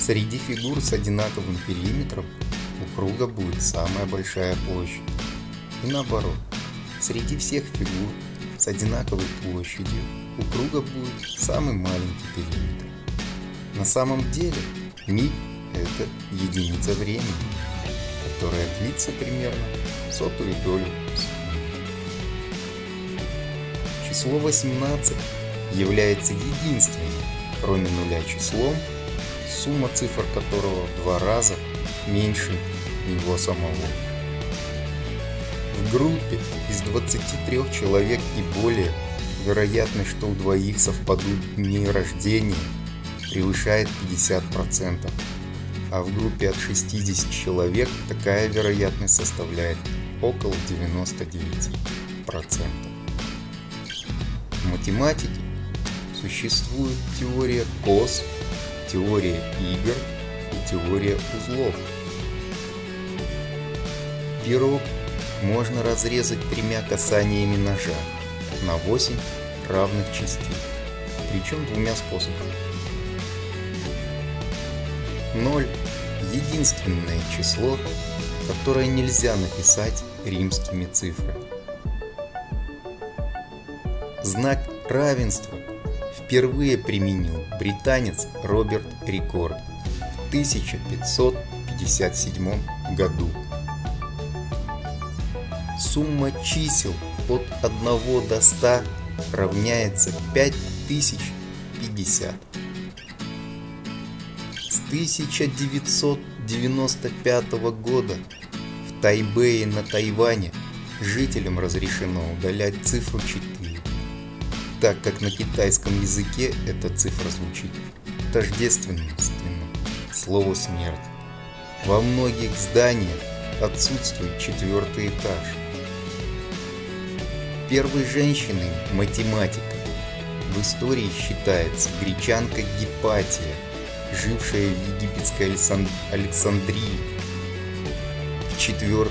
Среди фигур с одинаковым периметром у круга будет самая большая площадь. И наоборот, среди всех фигур с одинаковой площадью у круга будет самый маленький периметр. На самом деле миг – это единица времени, которая длится примерно сотую долю секунды. Число 18 является единственным, кроме нуля числом, сумма цифр которого в два раза меньше него самого. В группе из 23 человек и более вероятность, что у двоих совпадут дни рождения, превышает 50%, а в группе от 60 человек такая вероятность составляет около 99%. В математике существует теория КОС, теория игр и теория узлов. Пирог можно разрезать тремя касаниями ножа на 8 равных частей, причем двумя способами. 0 – единственное число, которое нельзя написать римскими цифрами. Знак равенства впервые применил британец Роберт Рикорд в 1557 году. Сумма чисел от 1 до 100 равняется 5050. С 1995 года в Тайбэе на Тайване жителям разрешено удалять цифру 4, так как на китайском языке эта цифра звучит тождественно слову смерть. Во многих зданиях отсутствует четвертый этаж. Первой женщиной математикой в истории считается гречанка Гипатия, жившая в египетской Александрии в IV-V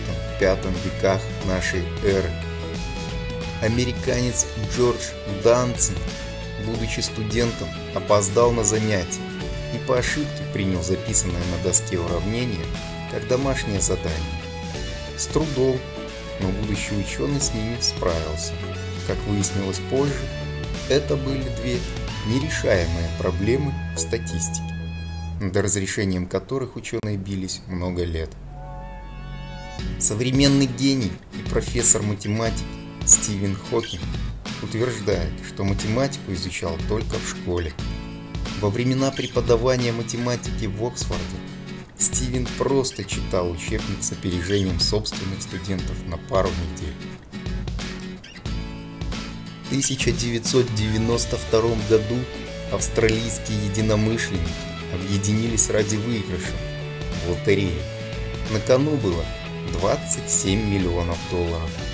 веках нашей эры. Американец Джордж Данцин, будучи студентом, опоздал на занятия и по ошибке принял записанное на доске уравнение как домашнее задание. С трудом но будущий ученый с ними справился. Как выяснилось позже, это были две нерешаемые проблемы в статистике, над разрешением которых ученые бились много лет. Современный гений и профессор математики Стивен Хокинг утверждает, что математику изучал только в школе. Во времена преподавания математики в Оксфорде Стивен просто читал учебник с опережением собственных студентов на пару недель. В 1992 году австралийские единомышленники объединились ради выигрыша в лотерее. На кону было 27 миллионов долларов.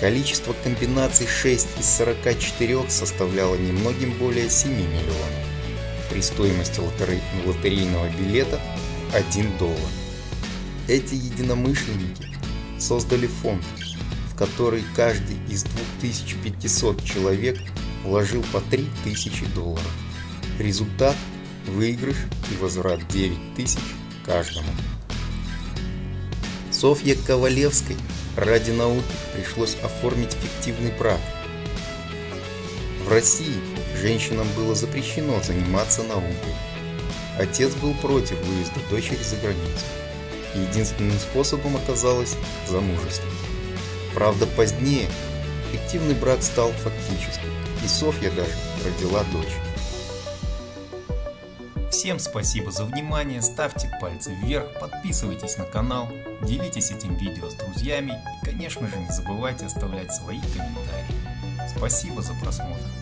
Количество комбинаций 6 из 44 составляло немногим более 7 миллионов. При стоимости лотерейного билета 1 доллар. Эти единомышленники создали фонд, в который каждый из 2500 человек вложил по 3000 долларов. Результат – выигрыш и возврат 9000 каждому. Софье Ковалевской ради науки пришлось оформить фиктивный брак. В России женщинам было запрещено заниматься наукой, Отец был против выезда дочери за границу. Единственным способом оказалось замужество. Правда, позднее фиктивный брак стал фактическим, и Софья даже родила дочь. Всем спасибо за внимание, ставьте пальцы вверх, подписывайтесь на канал, делитесь этим видео с друзьями и, конечно же, не забывайте оставлять свои комментарии. Спасибо за просмотр.